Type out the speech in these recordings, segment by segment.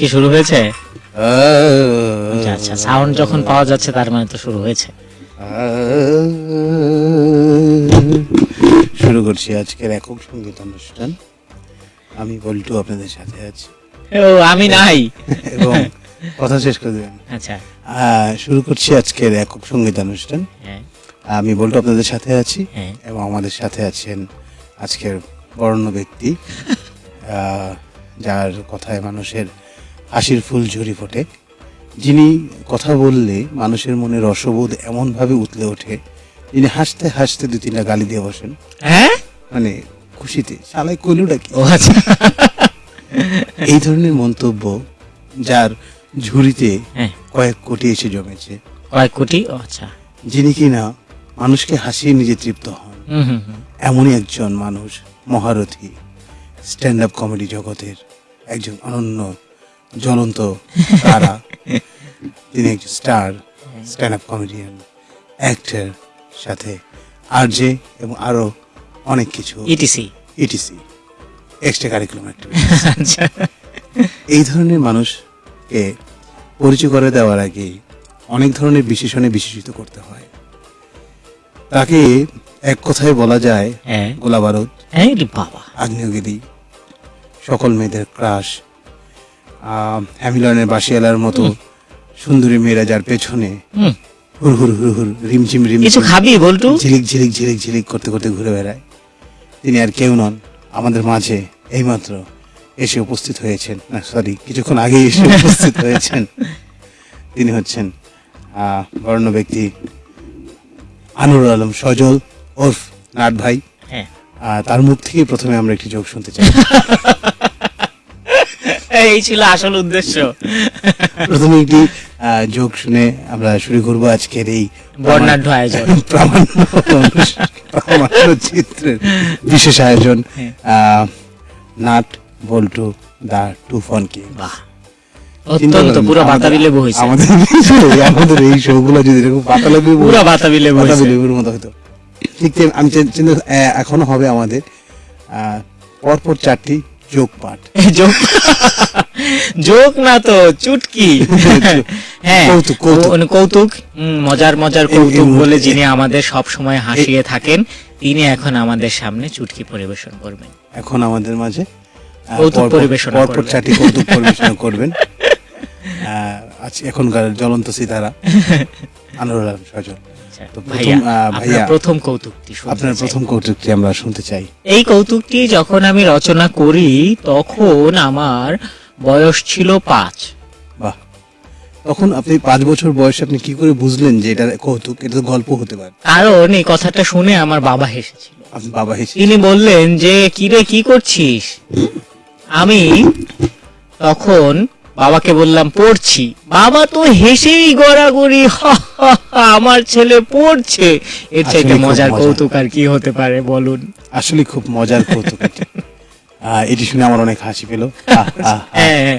কি শুরু হয়েছে? আচ্ছা আচ্ছা সাউন্ড যখন পাওয়া যাচ্ছে তার মানে তো শুরু হয়েছে। শুরু করছি আজকের একক সংগীত অনুষ্ঠান। আমি বল্টু আপনাদের সাথে আছি। ও আমি নাই। এবং কথা শেষ করে দেবেন। আচ্ছা। শুরু করছি আজকের একক সংগীত অনুষ্ঠান। হ্যাঁ। আমি বল্টু আপনাদের সাথে আছি হ্যাঁ। এবং আমাদের সাথে আছেন আজকের বরণ্য ব্যক্তি। যার কথায় মানুষের হাসির ফুল ঝরি ফোটে। যিনি কথা বললে মানুষের মনে রসবোধ এমনভাবে উতলে ওঠে যিনি হাসতে হাসতে দু তিনটা গালি দিয়ে বসেন। হ্যাঁ? মানে খুশিতে। শালাই কইলুটা কি? ও আচ্ছা। এই ধরনের মন্তব্য যার ঝুড়িতে হ্যাঁ। কয়েক কোটি এসে জমেছে। কয়েক কোটি? আচ্ছা। যিনি কিনা মানুষকে হাসিয়ে নিজে তৃপ্ত হন। হুম হুম হুম। এমনই একজন মানুষ মহারথী স্ট্যান্ড আপ কমেডি জগতের একজন অনন্য জ্বলন্ত তারা। তিনি একজন star stand up comedian actor সাথে আর আরজে এবং আরও অনেক কিছু। ইটিসি ইটিসি এক্সট্রা কারিকুলাম এই ধরনের মানুষকে পরিচয় করে দেওয়ার আগে অনেক ধরনের বিশেষণে বিশেষিত করতে হয়। তাকে এক কথায় বলা যায় হ্যাঁ। গোলা বারুদ হ্যাঁ বাবা। আগ্নেয়গিরি। সকল মেয়েদের ক্রাশ হ্যামিলনের বাসিয়ালার মতো সুন্দরী মেয়েরা যার পেছনে হুর হুর হুর হুর রিমঝিম কিছু রিমঝিম খাবি বল্টু। ঝিলিক ঝিলিক ঝিলিক ঝিলিক করতে করতে ঘুরে বেড়ায়। তিনি আর কেউ নন আমাদের মাঝে এইমাত্র এসে উপস্থিত হয়েছেন। না সরি কিছুক্ষণ আগে এসে উপস্থিত হয়েছেন। তিনি হচ্ছেন বর্ণ ব্যক্তি আনুরুল আলম সজল ওরফ নাট ভাই। হ্যাঁ। তার মুখ থেকে প্রথমে আমরা একটি যোগ শুনতে চাই। এই ছিল আসল উদ্দেশ্য। প্রথমে একটি যোগ শুনে আমরা শুরু করব আজকের এই বর্ণাঢ্য আয়োজন। প্রামাণ্য প্রামাণ্য চিত্রের বিশেষ আয়োজন। হ্যাঁ। নাট বল্টু দা টু ফন কে। বাহ। অত্যন্ত পুরো বাতাবি লেবু হয়েছে। আমাদের আমাদের এই শোগুলো যদি এরকম বাতাবি পুরো বাতাবি লেবু বাতাবি লেবুর মতো হতো। ঠিক আমি চিন্তা এখনও হবে আমাদের। আহ, পরপর চারটি যোগ পাঠ। যোগ যোগ না তো চুটকি। হ্যাঁ কৌতুক, মজার মজার কৌতুক বলে যিনি আমাদের সব সময় হাসিয়ে থাকেন তিনি এখন আমাদের সামনে চুটকি পরিবেশন করবেন। এখন আমাদের মাঝে কৌতুক পরিবেশন পরপর করবেন। চারটি কৌতুক পরিবেশনা করবেন। আজ এখনকার জ্বলন্ত সিতারা আনোয়ার সজল। প্রথম, ভাইয়া, প্রথম কৌতুকটি আপনার প্রথম কৌতুকটি আমরা শুনতে চাই। এই কৌতুকটি যখন আমি রচনা করি তখন আমার বয়স ছিল পাঁচ। বাহ। তখন আপনি পাঁচ বছর বয়সে আপনি কি করে বুঝলেন যে এটা কৌতুক এটা তো গল্প হতে পারে? কারণ এই কথাটা শুনে আমার বাবা হেসেছিল। আপনি বাবা হেসে তিনি বললেন যে কিরে কি করছিস? আমি তখন বাবাকে বললাম পড়ছি। বাবা তো হেসেই গড়াগড়ি "হা, হা, হা, আমার ছেলে পড়ছে। এর চাইতে মজার কৌতুক আর কি হতে পারে বলুন। আসলে খুব মজার কৌতুক এটি। শুনে আমার অনেক হাসি পেল। আহ। হ্যাঁ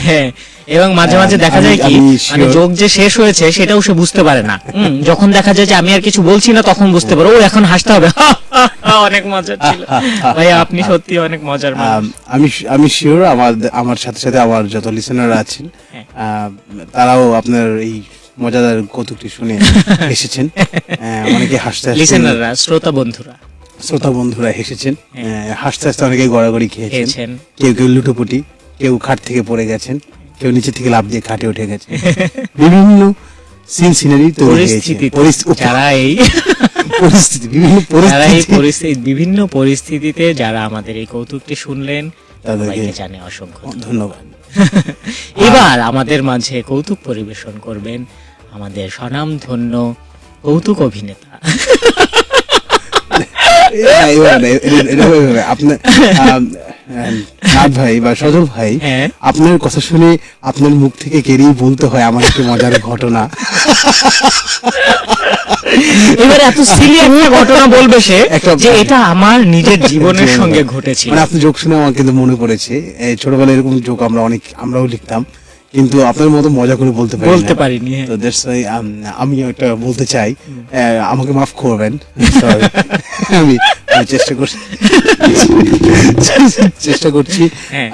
হ্যাঁ এবং মাঝে মাঝে দেখা যায় কি মানে যোগ যে শেষ হয়েছে সেটাও সে বুঝতে পারে না। যখন দেখা যায় যে আমি আর কিছু বলছি না তখন বুঝতে পারো ও এখন হাসতে হবে। অনেক মজা ছিল। ভাই আপনি সত্যি অনেক মজার আম, আমি শিওর আমার আমার সাথে সাথে আমার যত লিসেনার আছেন হ্যাঁ। তারাও আপনার এই মজাদার কৌতুকটি শুনে এসেছেন। অনেকে হাসতে হাসতে লিসেনাররা শ্রোতা বন্ধুরা শ্রোতা বন্ধুরা হেসেছেন হ্যাঁ। আহ, হাসতে হাসতে অনেকে গড়াগড়ি খেয়েছেন। খেয়েছেন। কেউ কেউ লুটোপুটি কেউ খাট থেকে পড়ে গেছেন কেউ নিচে থেকে লাফ দিয়ে খাটে উঠে গেছে বিভিন্ন সিন সিনারি তৈরি হয়েছে। যারা এই পরিস্থিতি বিভিন্ন পরিস্থিতি। পরিস্থিতি বিভিন্ন পরিস্থিতিতে যারা আমাদের এই কৌতুকটি শুনলেন তাদেরকে জানে অসংখ্য ধন্যবাদ। এবার আমাদের মাঝে কৌতুক পরিবেশন করবেন আমাদের স্বনামধন্য কৌতুক অভিনেতা এ- এবার না, এ- এ- এরকম এভাবে আপনার আম, নাথ ভাই বা সজল ভাই হ্যাঁ আপনার কথা শুনে আপনার মুখ থেকে কেড়েই বলতে হয় আমার একটি মজার ঘটনা এবার এত ঘটনা বলবে সে একটা- যে এটা আমার নিজের জীবনের সঙ্গে। ঘটেছিল মানে আপনি যোগ শুনে আমার কিন্তু মনে পড়েছে ছোটবেলায় এরকম যোগ আমরা অনেক আমরাও লিখতাম কিন্তু আপনার মতো মজা করে বলতে পারি বলতে পারিনি হ্যাঁ। তো why, um, আমি একটা বলতে চাই আমাকে মাফ করবেন আমি চেষ্টা করছি চেষ্টা করছি হ্যাঁ।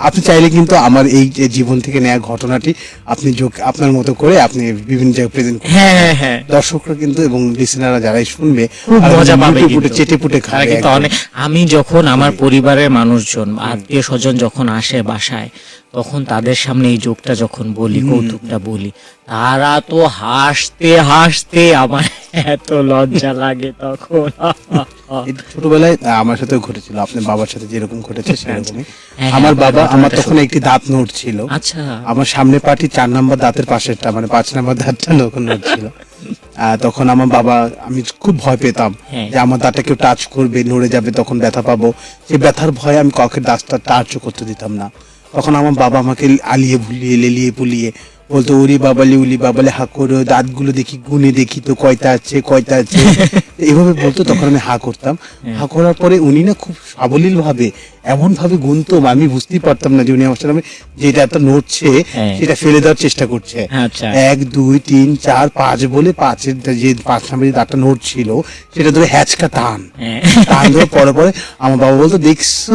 আপনি চাইলে কিন্তু আমার এই জীবন থেকে নেওয়া ঘটনাটি আপনি আপনার মতো করে আপনি বিভিন্ন জায়গায় প্রেজেন্ট হ্যাঁ হ্যাঁ হ্যাঁ দর্শকরা কিন্তু এবং লিসেনাররা যারাই শুনবে মজা পাবে কিন্তু। চেটে পুটে খাবে কিন্তু অনেক আমি যখন আমার পরিবারের মানুষজন আত্মীয় স্বজন যখন আসে বাসায় তখন তাদের সামনে এই যোগটা যখন বলি কৌতুকটা বলি তারা তো হাসতে হাসতে আমার এত লজ্জা লাগে তখন। ছোটবেলায় আমার সাথেও ঘটেছিল আপনার বাবার সাথে যেরকম ঘটেছে সেরকমই। হ্যাঁ, আমার বাবা আমার তখন একটি দাঁত নোট ছিল। আচ্ছা। আমার সামনে পাটি চার নাম্বার দাঁতের পাশেরটা মানে পাঁচ নাম্বার দাঁতটা তখন নোট ছিল। আহ, তখন আমার বাবা আমি খুব ভয় পেতাম হ্যাঁ। যে আমার দাঁতটা কেউ টাচ করবে নড়ে যাবে তখন ব্যথা পাবো। সেই ব্যথার ভয়ে আমি কাউকে দাঁতটা টাচও করতে দিতাম না। তখন আমার বাবা আমাকে আলিয়ে ভুলিয়ে লেলিয়ে পুলিয়ে বলতো, ওরি বাবালি, উলি বাবালে হাকর দাঁতগুলো দেখি, গুনে দেখি তো কয়টা আছে কয়টা আছে? এভাবে বলতো তখন আমি হা করতাম। হা করার পরে উনি না খুব সাবলীল ভাবে এমন ভাবে গুনতম আমি বুঝতেই পারতাম না যে উনি আমার সামনে যেটা একটা নড়ছে হ্যাঁ। সেটা ফেলে দেওয়ার চেষ্টা করছে। আচ্ছা। এক দুই তিন চার পাঁচ বলে পাঁচের যে পাঁচ নাম্বার যে দাঁতটা নোট ছিল সেটা ধরে হ্যাচকা টান। হ্যাঁ। টান ধরে পরে পরে আমার বাবা বলতো দেখছ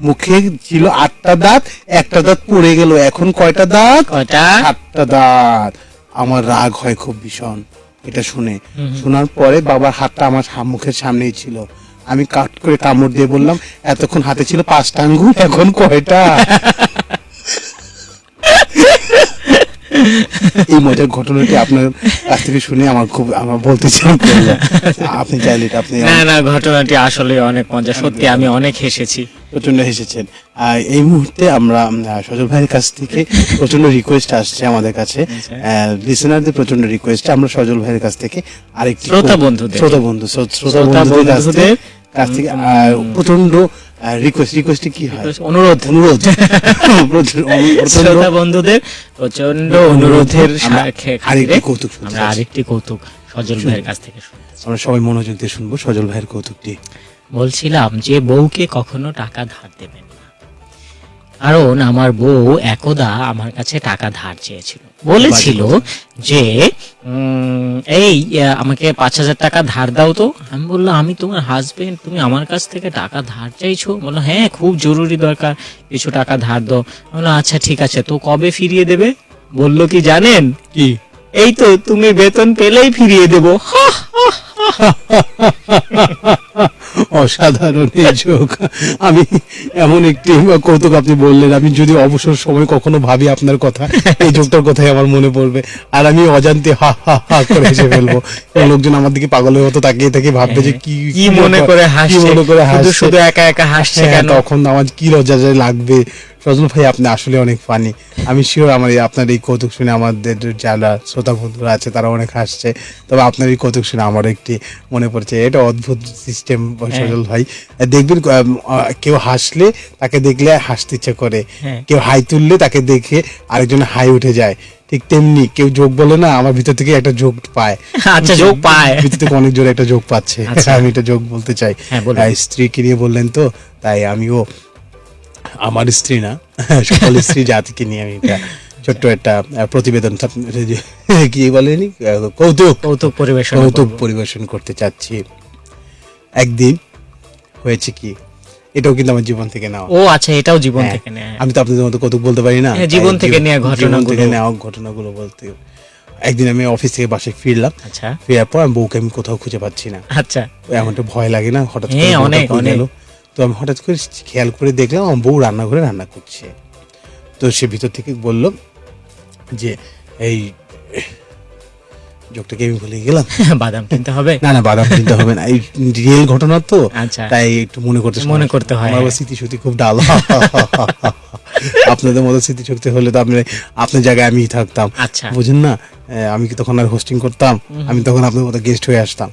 মুখে ছিল আটটা দাঁত একটা দাঁত পড়ে গেল এখন কয়টা দাঁত? কয়টা? সাতটা দাঁত। আমার রাগ হয় খুব ভীষণ। এটা শুনে। শোনার পরে বাবার হাতটা আমার মুখের সামনেই ছিল। আমি কাট করে কামড় দিয়ে বললাম এতক্ষণ হাতে ছিল পাঁচটা আঙ্গুল এখন কয়টা? এই মজার ঘটনাটি আপনার কাছ থেকে শুনে আমার খুব আমার বলতে চাই আপনি চাইলে আপনি না না ঘটনাটি আসলে অনেক মজা সত্যি আমি অনেক হেসেছি। প্রচণ্ড হেসেছেন। এই মুহূর্তে আমরা সজল ভাইয়ের কাছ থেকে প্রচণ্ড রিকোয়েস্ট আসছে আমাদের কাছে। লিসেনারদের প্রচণ্ড রিকোয়েস্ট আমরা সজল ভাইয়ের কাছ থেকে আরেকটি শ্রোতা বন্ধুদের। শ্রোতা বন্ধু শ্রোতা বন্ধুদের কাছ থেকে কাছ থেকে প্রচণ্ড রিকোয়েস্ট রিকোয়েস্টে কি হয়? অনুরোধ। অনুরোধ। শ্রোতা বন্ধুদের প্রচণ্ড অনুরোধের আরেকটি কৌতুক আমরা আরেকটি কৌতুক সজল ভাইয়ের কাছ থেকে আমরা সবাই মনোযোগ দিয়ে শুনব সজল ভাইয়ের কৌতুকটি। বলছিলাম যে বউকে কখনো টাকা ধার দেবেন না। কারণ আমার বউ একদা আমার কাছে টাকা ধার চেয়েছিল। বলেছিল যে এই আমাকে পাঁচ হাজার টাকা ধার দাও তো। আমি বললাম আমি তোমার হাজবেন্ড তুমি আমার কাছ থেকে টাকা ধার চাইছো? বলল হ্যাঁ খুব জরুরি দরকার কিছু টাকা ধার দাও। বলল আচ্ছা ঠিক আছে তো কবে ফিরিয়ে দেবে? বলল কি জানেন? কি? এই তো তুমি বেতন পেলেই ফিরিয়ে দেবো। হা, অসাধারণ এই যোগ। আমি এমন একটি কৌতুক আপনি বললেন আমি যদি অবসর সময় কখনো ভাবি আপনার কথা এই যোগটার কথাই আমার মনে পড়বে। আর আমি অজান্তে হা হা হা করে হেসে ফেলব। লোকজন আমার দিকে পাগলের মতো তাকিয়ে তাকিয়ে ভাববে যে কি কি মনে করে কি হাসছে? মনে করে শুধু হাসছে? শুধু একা একা হাসছে হ্যাঁ, কেন? তখন আমার কি লজ্জা লাগবে? সজল ভাই আপনি আসলে অনেক ফানি আমি শিওর আমার এই- আপনার এই কৌতুক শুনে আমাদের যারা শ্রোতা বন্ধুরা আছে তারা অনেক হাসছে। তবে আপনার এই কৌতুক শুনে আমার একটি মনে পড়ছে এটা অদ্ভুত সিস্টেম সজল ভাই। দেখবেন কেউ হাসলে তাকে দেখলে হাসতে ইচ্ছে করে। হ্যাঁ। কেউ হাই তুললে তাকে দেখে আরেকজন হাই উঠে যায়। ঠিক তেমনি কেউ যোগ বলে না আমার ভিতর থেকে একটা যোগ পায়। আচ্ছা, যোগ পায়। ভিতর থেকে অনেক জোরে একটা যোগ পাচ্ছে। আচ্ছা। আমি এটা যোগ বলতে চাই। হ্যাঁ, স্ত্রীকে নিয়ে বললেন তো তাই আমিও আমার স্ত্রী না সকল স্ত্রী জাতিকে নিয়ে আমি একটা ছোট্ট একটা প্রতিবেদন কি বলেনি কৌতুক কৌতুক পরিবেশন কৌতুক পরিবেশন করতে চাচ্ছি। একদিন হয়েছে কি? এটাও কিন্তু আমার জীবন থেকে নেওয়া। ও আচ্ছা এটাও জীবন হ্যাঁ, থেকে নেয়। আমি তো আপনাদের মতো কৌতুক বলতে পারি না? হ্যাঁ, জীবন থেকে নেওয়া ঘটনাগুলো। থেকে নেওয়া ঘটনাগুলো বলতে। একদিন আমি অফিস থেকে বাসায় ফিরলাম। আচ্ছা। ফেরার পর আমি বউকে আমি কোথাও খুঁজে পাচ্ছি না। আচ্ছা। এমনটা ভয় লাগে না হঠাৎ করে হ্যাঁ, অনেক, কই অনেক। তো আমি হঠাৎ করে খেয়াল করে দেখলাম আমার বউ রান্নাঘরে রান্না করছে। তো সে ভিতর থেকে বলল যে এই ভুলে গেলাম। বাদাম কিনতে হবে। না না বাদাম কিনতে হবে না। এই রিয়েল ঘটনা তো। আচ্ছা। তাই একটু মনে করতে মনে করতে হয়, আমার হ্যাঁ। খুব ডাল। আপনাদের মতো স্মৃতিশক্তি হলে তো আপনি আপনার জায়গায় আমি থাকতাম। আচ্ছা। বুঝেন না? আমি কি তখন আর হোস্টিং করতাম? আমি তখন আপনার মতো গেস্ট হয়ে আসতাম।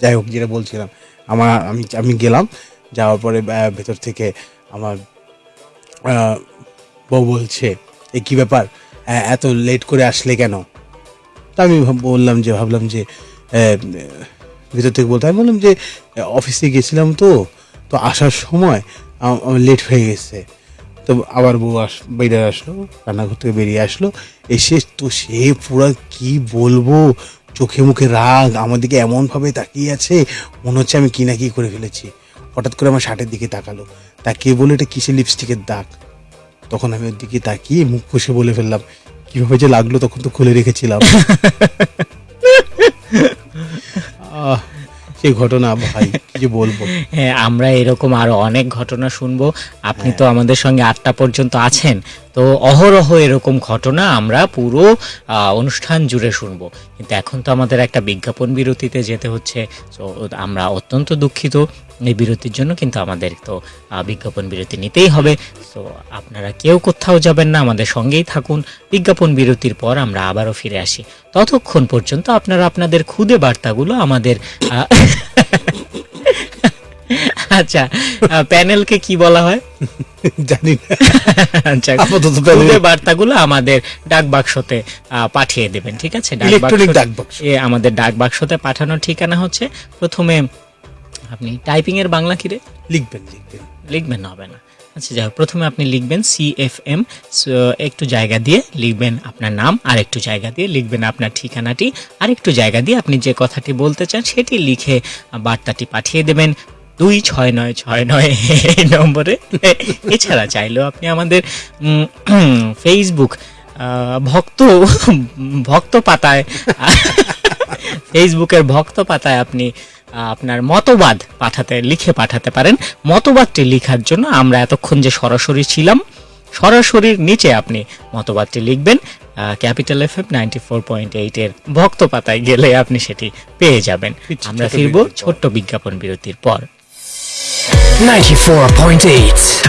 যাই হোক যেটা বলছিলাম। আমার আমি আমি গেলাম। যাওয়ার পরে ভেতর থেকে আমার আহ, বউ বলছে এ কি ব্যাপার? এত লেট করে আসলে কেন? তা আমি বললাম যে, ভাবলাম যে ভিতর থেকে বলতে আমি বললাম যে অফিসে গেছিলাম তো তো আসার সময় আমার লেট হয়ে গেছে। তো আবার বউ আস বেরিয়ে আসলো, রান্নাঘর থেকে বেরিয়ে আসলো। এসে তো সে পুরো কি বলব? চোখে মুখে রাগ, আমার দিকে এমন ভাবে তাকিয়ে আছে, মনে হচ্ছে আমি কি না কি করে ফেলেছি। হঠাৎ করে আমার শার্টের দিকে তাকালো। তাকিয়ে বলে এটা কিসের লিপস্টিকের দাগ? তখন আমি ওর দিকে তাকিয়ে মুখ ফুসে বলে ফেললাম কীভাবে যে লাগল তখন তো খুলে রেখেছিলাম। সেই ঘটনা ভাই কি যে বলব? হ্যাঁ আমরা এরকম আরও অনেক ঘটনা শুনব। আপনি তো আমাদের সঙ্গে আটটা পর্যন্ত আছেন। তো অহরহ এরকম ঘটনা আমরা পুরো অনুষ্ঠান জুড়ে শুনব। কিন্তু এখন তো আমাদের একটা বিজ্ঞাপন বিরতিতে যেতে হচ্ছে। তো আমরা অত্যন্ত দুঃখিত এই বিরতির জন্য, কিন্তু আমাদের তো বিজ্ঞাপন বিরতি নিতেই হবে। তো আপনারা কেউ কোথাও যাবেন না, আমাদের সঙ্গেই থাকুন। বিজ্ঞাপন বিরতির পর আমরা আবারও ফিরে আসি। ততক্ষণ পর্যন্ত আপনারা আপনাদের খুদে বার্তাগুলো আমাদের আচ্ছা প্যানেলকে কি বলা হয়? জানি না। আচ্ছা বার্তাগুলো আমাদের ডাক বাক্সতে পাঠিয়ে দেবেন ঠিক আছে? ইলেকট্রনিক ডাক বাক্স এ আমাদের ডাক বাক্সতে পাঠানোর ঠিকানা হচ্ছে প্রথমে আপনি টাইপিং এর বাংলা কি রে? লিখবেন লিখবেন। লিখবেন হবে না। আচ্ছা যাই হোক, প্রথমে আপনি লিখবেন সি এফ এম একটু জায়গা দিয়ে লিখবেন আপনার নাম আর একটু জায়গা দিয়ে লিখবেন আপনার ঠিকানাটি আর একটু জায়গা দিয়ে আপনি যে কথাটি বলতে চান সেটি লিখে বার্তাটি পাঠিয়ে দেবেন। দুই ছয় নয় ছয় নয় এই নম্বরে। এছাড়া চাইলেও আপনি আমাদের ফেসবুক ভক্ত ভক্ত পাতায় ফেসবুকের ভক্ত পাতায় আপনি আপনার মতবাদ পাঠাতে লিখে পাঠাতে পারেন। মতবাদটি লেখার জন্য আমরা এতক্ষণ যে সরাসরি ছিলাম সরাসরির নিচে আপনি মতবাদটি লিখবেন capital F M ninety four point এইটের ভক্ত পাতায় গেলে আপনি সেটি পেয়ে যাবেন। আমরা ফিরব ছোট্ট বিজ্ঞাপন বিরতির পর। 94.8